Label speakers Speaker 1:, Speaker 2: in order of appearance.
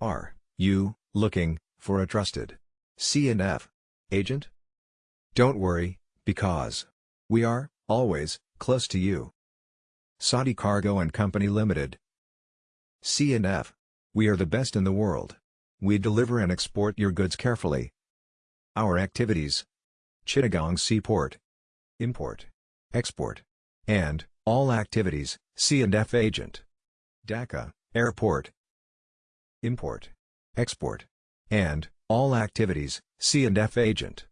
Speaker 1: Are you looking for a trusted CNF agent? Don't worry, because we are always close to you. Saudi Cargo and Company Limited. CNF. We are the best in the world. We deliver and export your goods carefully. Our activities Chittagong Seaport Import Export and all activities C&F agent Dhaka Airport Import Export and all activities C&F agent